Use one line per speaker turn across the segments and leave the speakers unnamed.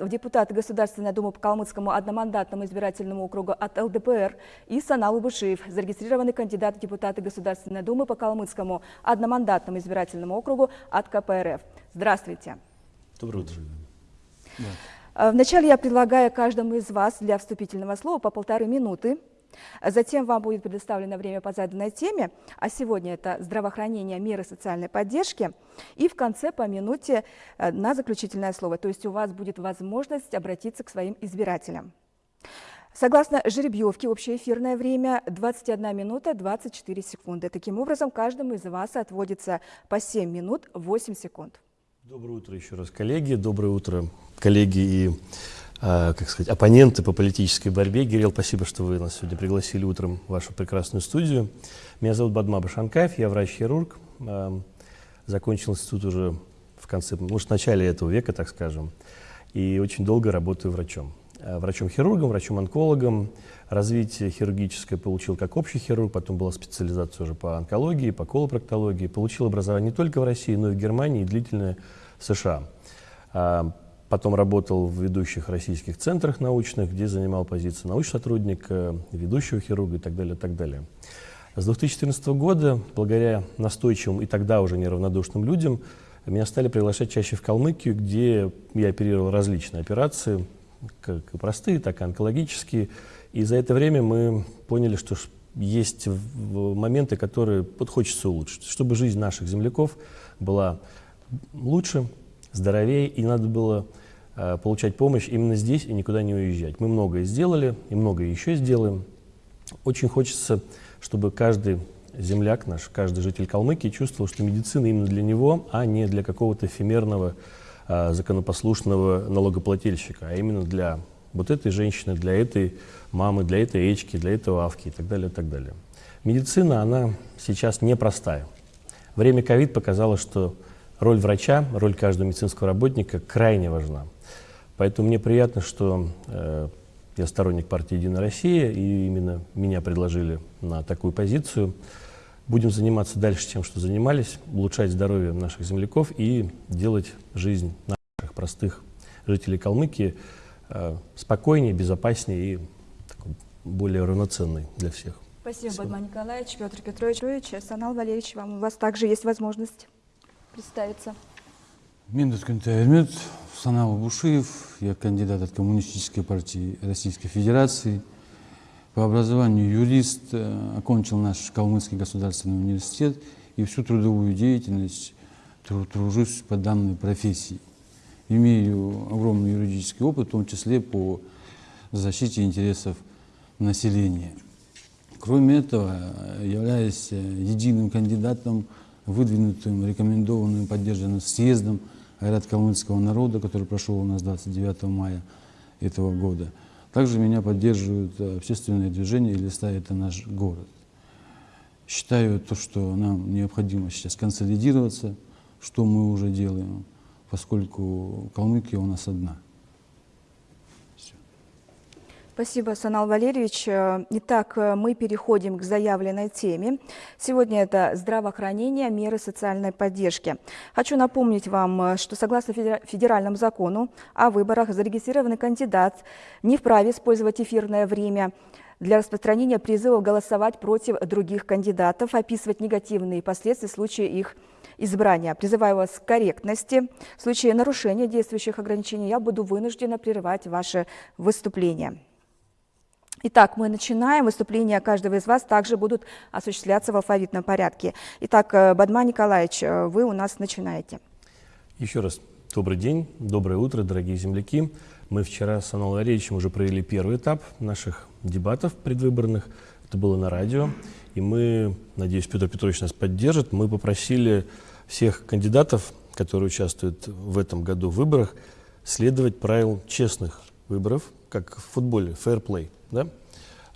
в депутаты Государственной Думы по Калмыцкому одномандатному избирательному округу от ЛДПР и Санал Убышиев, зарегистрированный кандидат в депутаты Государственной Думы по Калмыцкому одномандатному избирательному округу от КПРФ. Здравствуйте.
Доброе утро.
Да. Вначале я предлагаю каждому из вас для вступительного слова по полторы минуты. Затем вам будет предоставлено время по заданной теме, а сегодня это здравоохранение, меры социальной поддержки. И в конце по минуте э, на заключительное слово, то есть у вас будет возможность обратиться к своим избирателям. Согласно жеребьевке, общее эфирное время 21 минута 24 секунды. Таким образом, каждому из вас отводится по 7 минут 8 секунд.
Доброе утро еще раз, коллеги. Доброе утро, коллеги и как сказать, оппоненты по политической борьбе. Гирел, спасибо, что вы нас сегодня пригласили утром в вашу прекрасную студию. Меня зовут Бадма Башанкаев, я врач-хирург. А, закончил институт уже в конце, может, в начале этого века, так скажем. И очень долго работаю врачом. А, врачом-хирургом, врачом-онкологом. Развитие хирургическое получил как общий хирург, потом была специализация уже по онкологии, по колопроктологии. Получил образование не только в России, но и в Германии и длительное в США. Потом работал в ведущих российских центрах научных, где занимал позицию научного сотрудника, ведущего хирурга и так далее, и так далее. С 2014 года, благодаря настойчивым и тогда уже неравнодушным людям, меня стали приглашать чаще в Калмыкию, где я оперировал различные операции, как простые, так и онкологические. И за это время мы поняли, что есть моменты, которые вот хочется улучшить, чтобы жизнь наших земляков была лучше, здоровее, и надо было Э, получать помощь именно здесь и никуда не уезжать. Мы многое сделали и многое еще сделаем. Очень хочется, чтобы каждый земляк наш, каждый житель Калмыкии чувствовал, что медицина именно для него, а не для какого-то эфемерного а, законопослушного налогоплательщика, а именно для вот этой женщины, для этой мамы, для этой Эчки, для этого Авки и так далее, и так далее. Медицина, она сейчас непростая. Время ковид показало, что роль врача, роль каждого медицинского работника крайне важна. Поэтому мне приятно, что э, я сторонник партии «Единая Россия», и именно меня предложили на такую позицию. Будем заниматься дальше тем, что занимались, улучшать здоровье наших земляков и делать жизнь наших простых жителей Калмыкии э, спокойнее, безопаснее и такой, более равноценной для всех.
Спасибо, Спасибо. Бадман Николаевич, Петр Петрович, Санал Валерьевич, вам, у вас также есть возможность представиться.
Миндус Кентаймет, Санал Бушиев, я кандидат от Коммунистической партии Российской Федерации. По образованию юрист, э, окончил наш Калмыцкий государственный университет и всю трудовую деятельность тружусь по данной профессии. Имею огромный юридический опыт, в том числе по защите интересов населения. Кроме этого, являюсь э, единым кандидатом, выдвинутым, рекомендованным, поддержанным съездом Айрат калмыцкого народа, который прошел у нас 29 мая этого года. Также меня поддерживают э, общественные движения «Листа – это наш город». Считаю то, что нам необходимо сейчас консолидироваться, что мы уже делаем, поскольку Калмыкия у нас одна –
Спасибо, Санал Валерьевич. Итак, мы переходим к заявленной теме. Сегодня это здравоохранение, меры социальной поддержки. Хочу напомнить вам, что согласно федеральному закону о выборах зарегистрированный кандидат не вправе использовать эфирное время для распространения призывов голосовать против других кандидатов, описывать негативные последствия в случае их избрания. Призываю вас к корректности. В случае нарушения действующих ограничений я буду вынуждена прерывать ваше выступление. Итак, мы начинаем. Выступления каждого из вас также будут осуществляться в алфавитном порядке. Итак, э, Бадма Николаевич, э, вы у нас начинаете.
Еще раз добрый день, доброе утро, дорогие земляки. Мы вчера с Аналом Валерьевичем уже провели первый этап наших дебатов предвыборных. Это было на радио. И мы, надеюсь, Петр Петрович нас поддержит, мы попросили всех кандидатов, которые участвуют в этом году в выборах, следовать правилам честных выборов, как в футболе, fair play да?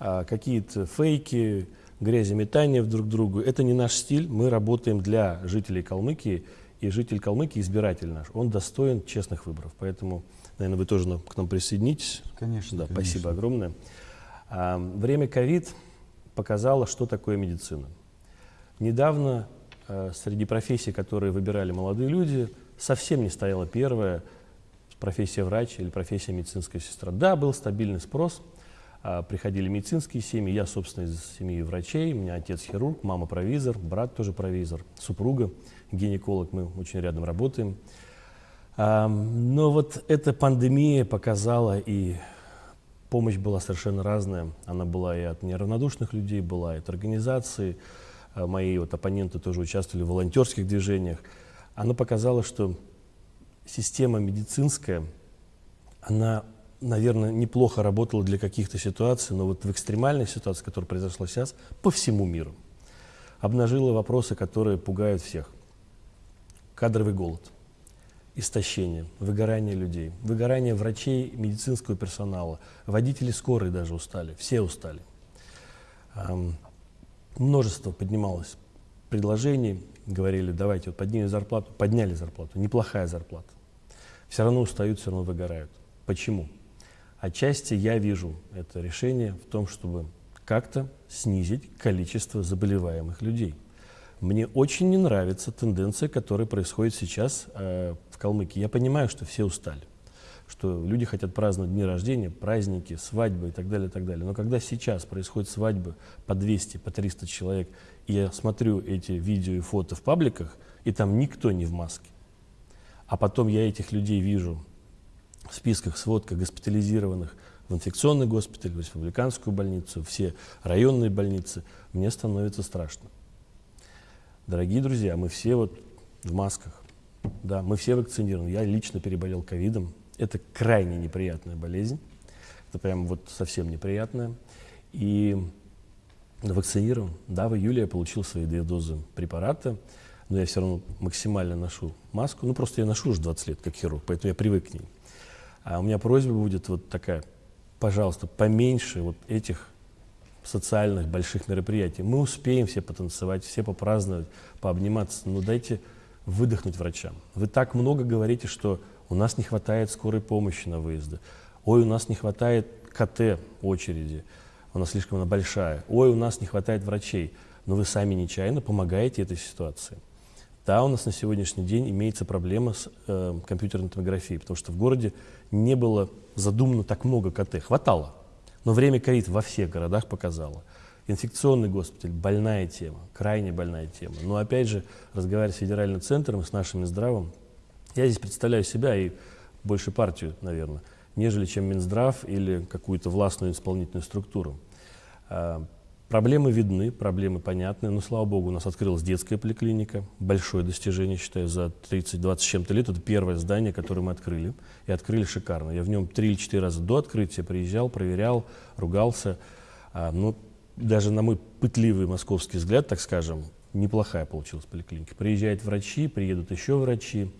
а какие-то фейки, гряземетания друг к другу. Это не наш стиль. Мы работаем для жителей Калмыкии, и житель Калмыкии, избиратель наш, он достоин честных выборов. Поэтому, наверное, вы тоже к нам присоединитесь.
Конечно.
Да,
конечно.
Спасибо огромное. А, время ковид показало, что такое медицина. Недавно а, среди профессий, которые выбирали молодые люди, совсем не стояла первая профессия врач или профессия медицинская сестра. Да, был стабильный спрос, а, приходили медицинские семьи, я, собственно, из семьи врачей, у меня отец хирург, мама провизор, брат тоже провизор, супруга гинеколог, мы очень рядом работаем. А, но вот эта пандемия показала, и помощь была совершенно разная. Она была и от неравнодушных людей, была и от организаций. А, мои вот оппоненты тоже участвовали в волонтерских движениях. Она показала, что система медицинская, она, наверное, неплохо работала для каких-то ситуаций, но вот в экстремальной ситуации, которая произошла сейчас, по всему миру, обнажила вопросы, которые пугают всех. Кадровый голод, истощение, выгорание людей, выгорание врачей, медицинского персонала, водители скорой даже устали, все устали. Множество поднималось предложений, говорили, давайте вот поднимем зарплату, подняли зарплату, неплохая зарплата. Все равно устают, все равно выгорают. Почему? Отчасти я вижу это решение в том, чтобы как-то снизить количество заболеваемых людей. Мне очень не нравится тенденция, которая происходит сейчас э, в Калмыкии. Я понимаю, что все устали, что люди хотят праздновать дни рождения, праздники, свадьбы и так далее, и так далее. Но когда сейчас происходят свадьбы по 200, по 300 человек, и я смотрю эти видео и фото в пабликах, и там никто не в маске, а потом я этих людей вижу в списках, сводках госпитализированных в инфекционный госпиталь, в республиканскую больницу, все районные больницы, мне становится страшно. Дорогие друзья, мы все вот в масках, да, мы все вакцинированы. Я лично переболел ковидом. Это крайне неприятная болезнь. Это прям вот совсем неприятная. И вакцинирован. Да, в июле я получил свои две дозы препарата, но я все равно максимально ношу маску. Ну, просто я ношу уже 20 лет, как хирург, поэтому я привык к ней. А у меня просьба будет вот такая, пожалуйста, поменьше вот этих социальных больших мероприятий. Мы успеем все потанцевать, все попраздновать, пообниматься, но дайте выдохнуть врачам. Вы так много говорите, что у нас не хватает скорой помощи на выезды. Ой, у нас не хватает КТ очереди она слишком она большая. Ой, у нас не хватает врачей. Но вы сами нечаянно помогаете этой ситуации. Да, у нас на сегодняшний день имеется проблема с э, компьютерной томографией, потому что в городе не было задумано так много КТ. Хватало, но время ковид во всех городах показало. Инфекционный госпиталь – больная тема, крайне больная тема. Но опять же, разговаривая с федеральным центром и с нашим здравом, я здесь представляю себя и больше партию, наверное, нежели чем Минздрав или какую-то властную исполнительную структуру. А, проблемы видны, проблемы понятны, но, слава богу, у нас открылась детская поликлиника. Большое достижение, считаю, за 30-20 с чем-то лет. Это первое здание, которое мы открыли. И открыли шикарно. Я в нем 3 или 4 раза до открытия приезжал, проверял, ругался. А, ну, даже на мой пытливый московский взгляд, так скажем, неплохая получилась поликлиника. Приезжают врачи, приедут еще врачи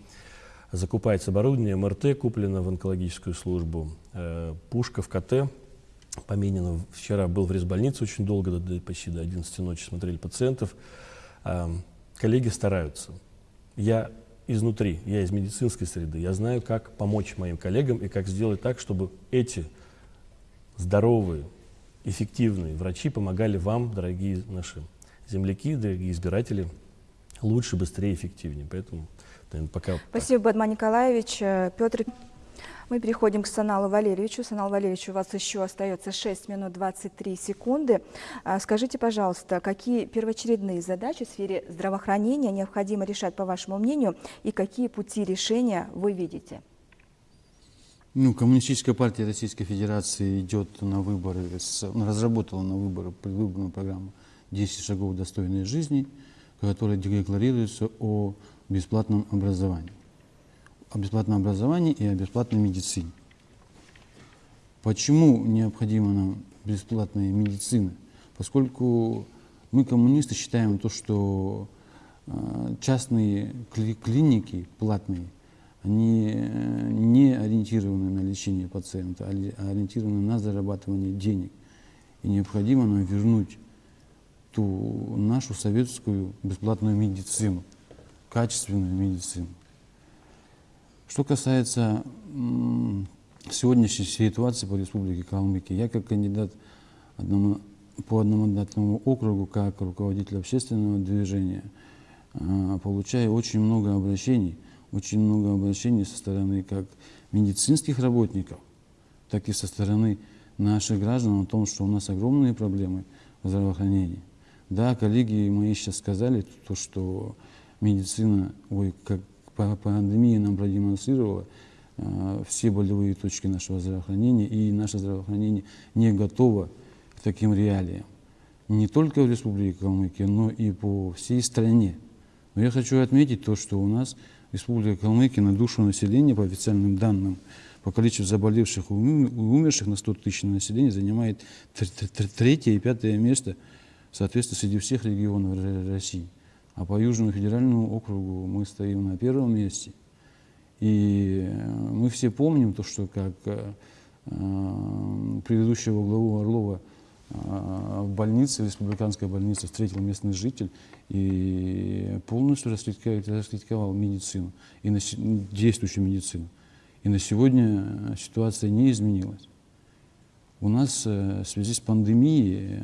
закупается оборудование, МРТ куплено в онкологическую службу, э, пушка в КТ поменена. Вчера был в резбольнице очень долго, до, почти до 11 ночи смотрели пациентов. Э, коллеги стараются. Я изнутри, я из медицинской среды, я знаю, как помочь моим коллегам и как сделать так, чтобы эти здоровые, эффективные врачи помогали вам, дорогие наши земляки, дорогие избиратели, лучше, быстрее, эффективнее. Поэтому наверное, пока...
Спасибо, Бадман Николаевич. Э, Петр, мы переходим к Саналу Валерьевичу. Санал Валерьевич, у вас еще остается 6 минут 23 секунды. А, скажите, пожалуйста, какие первоочередные задачи в сфере здравоохранения необходимо решать, по вашему мнению, и какие пути решения вы видите?
Ну, Коммунистическая партия Российской Федерации идет на выборы, разработала на выборы предвыборную программу «10 шагов достойной жизни», которая декларируется о бесплатном образовании. О бесплатном образовании и о бесплатной медицине. Почему необходима нам бесплатная медицина? Поскольку мы, коммунисты, считаем то, что э, частные клиники платные, они э, не ориентированы на лечение пациента, а ориентированы на зарабатывание денег. И необходимо нам вернуть ту нашу советскую бесплатную медицину качественную медицину. Что касается сегодняшней ситуации по Республике Калмыкия, я как кандидат одному, по одномандатному округу, как руководитель общественного движения, а, получаю очень много обращений очень много обращений со стороны как медицинских работников, так и со стороны наших граждан о том, что у нас огромные проблемы в здравоохранении. Да, коллеги мои сейчас сказали, то, что медицина, ой, как пандемия нам продемонстрировала, э, все болевые точки нашего здравоохранения, и наше здравоохранение не готово к таким реалиям. Не только в Республике Калмыкия, но и по всей стране. Но я хочу отметить то, что у нас Республика Калмыкия на душу населения, по официальным данным, по количеству заболевших и умерших на 100 тысяч населения занимает третье и пятое место, соответственно, среди всех регионов России. А по Южному федеральному округу мы стоим на первом месте. И э, мы все помним то, что как э, э, предыдущего главу Орлова в больнице, в республиканской больнице встретил местный житель и полностью раскритиковал медицину, и на, действующую медицину. И на сегодня ситуация не изменилась. У нас в связи с пандемией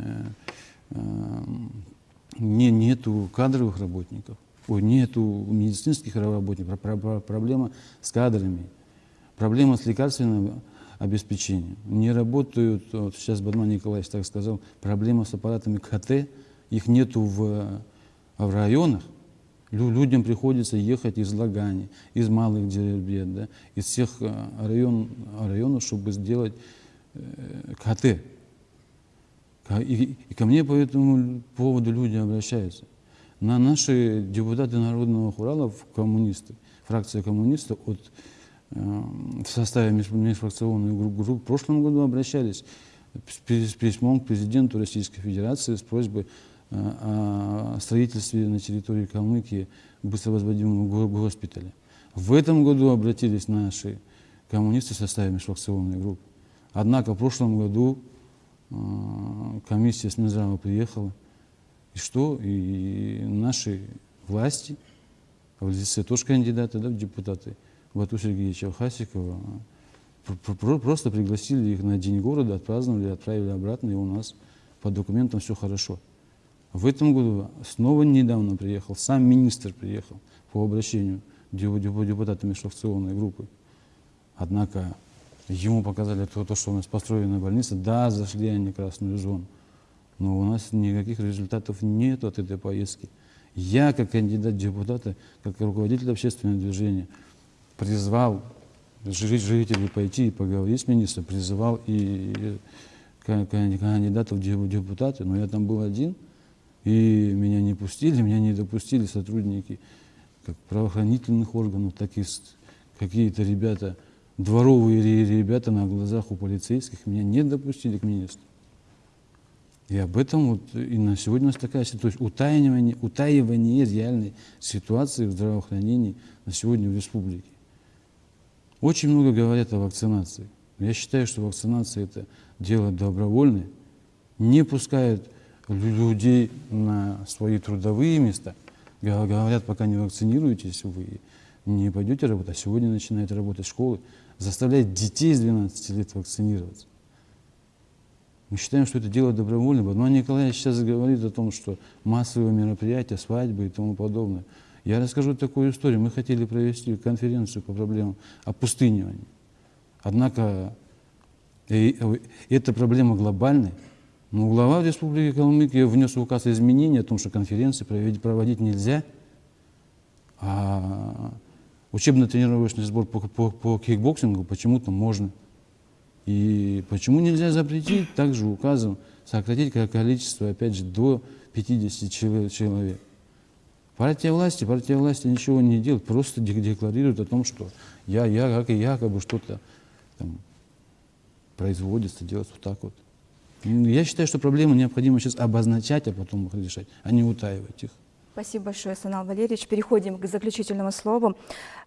не, нету кадровых работников, нету медицинских работников, проблема с кадрами, проблема с лекарственным обеспечением. Не работают, вот сейчас Бадман Николаевич так сказал, проблема с аппаратами КТ, их нету в, в районах, людям приходится ехать из Лагани, из малых деревень, да, из всех э, район, районов, чтобы сделать э, КТ. И, и ко мне по этому поводу люди обращаются. На наши депутаты Народного хурала, коммунисты, фракция коммунистов от, э, в составе межфракционной группы в прошлом году обращались с, с письмом к президенту Российской Федерации с просьбой э, о строительстве на территории Калмыкии быстро возводимого госпиталя. В этом году обратились наши коммунисты в составе межфракционной группы. Однако в прошлом году а, комиссия с Минздрава приехала. И что? И наши власти, в лице тоже кандидата да, в депутаты, Бату Сергеевича Хасикова, просто пригласили их на День города, отпраздновали, отправили обратно, и у нас по документам все хорошо. В этом году снова недавно приехал, сам министр приехал по обращению депутата межфракционной группы. Однако Ему показали то, то, что у нас построена больница. Да, зашли они в красную зону. Но у нас никаких результатов нет от этой поездки. Я, как кандидат депутата, как руководитель общественного движения, призвал жителей пойти и поговорить с министром, призывал и кандидатов в депутаты, но я там был один, и меня не пустили, меня не допустили сотрудники как правоохранительных органов, так и какие-то ребята, дворовые ребята на глазах у полицейских меня не допустили к министру. И об этом вот и на сегодня у нас такая ситуация, утаивание, утаивание реальной ситуации в здравоохранении на сегодня в республике. Очень много говорят о вакцинации. Я считаю, что вакцинация это дело добровольное, не пускают людей на свои трудовые места. Говорят, пока не вакцинируетесь, вы не пойдете работать. А сегодня начинает работать школы заставлять детей с 12 лет вакцинироваться. Мы считаем, что это дело добровольное. Но Николаевич сейчас говорит о том, что массовые мероприятия, свадьбы и тому подобное. Я расскажу такую историю. Мы хотели провести конференцию по проблемам опустынивания. Однако и, и эта проблема глобальная. Но глава Республики Калмыкия внес в указ изменения о том, что конференции проводить нельзя. А учебно-тренировочный сбор по, по, по кикбоксингу почему-то можно. И почему нельзя запретить также указом сократить количество, опять же, до 50 человек. Партия власти, партия власти ничего не делает, просто декларирует о том, что я, я, как и якобы что-то там производится, делается вот так вот. Я считаю, что проблему необходимо сейчас обозначать, а потом их решать, а не утаивать их.
Спасибо большое, Санал Валерьевич. Переходим к заключительному слову.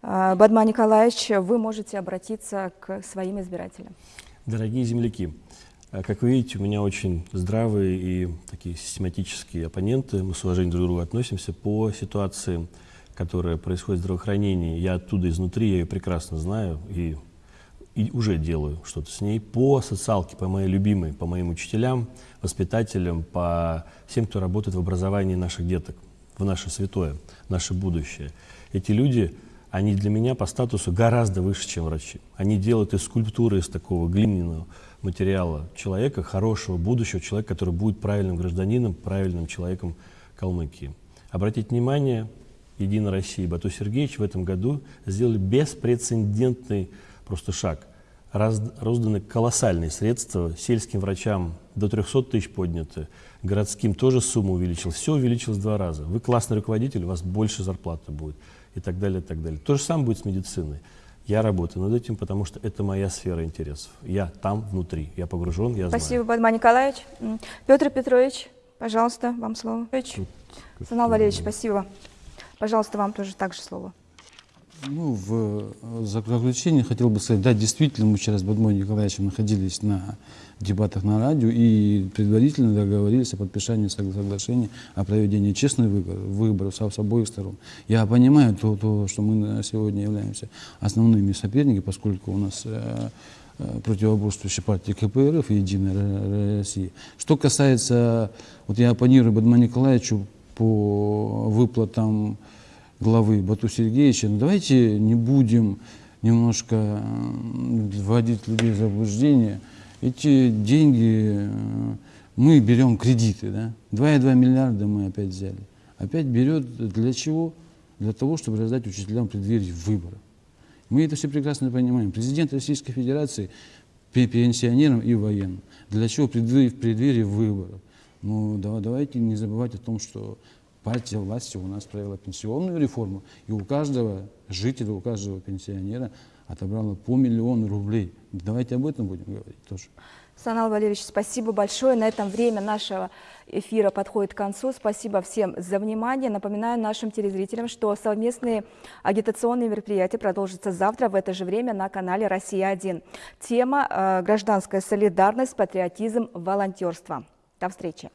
А, Бадма Николаевич, вы можете обратиться к своим избирателям.
Дорогие земляки, а, как вы видите, у меня очень здравые и такие систематические оппоненты. Мы с уважением друг к другу относимся по ситуации, которая происходит в здравоохранении. Я оттуда изнутри, я ее прекрасно знаю и, и уже делаю что-то с ней. По социалке, по моей любимой, по моим учителям, воспитателям, по всем, кто работает в образовании наших деток в наше святое, наше будущее. Эти люди, они для меня по статусу гораздо выше, чем врачи. Они делают из скульптуры, из такого глиняного материала человека, хорошего, будущего человека, который будет правильным гражданином, правильным человеком Калмыкии. Обратите внимание, Единая Россия и Бату Сергеевич в этом году сделали беспрецедентный просто шаг. Раз, розданы колоссальные средства, сельским врачам до 300 тысяч подняты, городским тоже сумма увеличилась, все увеличилось в два раза. Вы классный руководитель, у вас больше зарплаты будет и так далее, и так далее. То же самое будет с медициной. Я работаю над этим, потому что это моя сфера интересов. Я там внутри, я погружен, я
Спасибо,
знаю.
Бадма Николаевич. Петр Петрович, пожалуйста, вам слово. Санал Валерьевич, спасибо. Пожалуйста, вам тоже также слово.
Ну, в э, заключение хотел бы сказать, да, действительно, мы вчера с Бадмой Николаевичем находились на дебатах на радио и предварительно договорились о подписании согла- соглашения о проведении честных выборов, выборов с, обоих сторон. Я понимаю то, то, что мы сегодня являемся основными соперниками, поскольку у нас э, э, противоборствующие партии КПРФ и Единая Россия. Что касается, вот я оппонирую Бадму Николаевичу по выплатам главы Бату Сергеевича, ну, давайте не будем немножко м, вводить людей в заблуждение. Эти деньги э, мы берем кредиты, да? 2,2 миллиарда мы опять взяли. Опять берет для чего? Для того, чтобы раздать учителям в выборов. Мы это все прекрасно понимаем. Президент Российской Федерации пе- пенсионерам и военным. Для чего в преддверии, в выборов? Ну, да- давайте не забывать о том, что партия власти у нас провела пенсионную реформу, и у каждого жителя, у каждого пенсионера отобрала по миллиону рублей. Давайте об этом будем говорить тоже.
Санал Валерьевич, спасибо большое. На этом время нашего эфира подходит к концу. Спасибо всем за внимание. Напоминаю нашим телезрителям, что совместные агитационные мероприятия продолжатся завтра в это же время на канале «Россия-1». Тема э, «Гражданская солидарность, патриотизм, волонтерство». До встречи.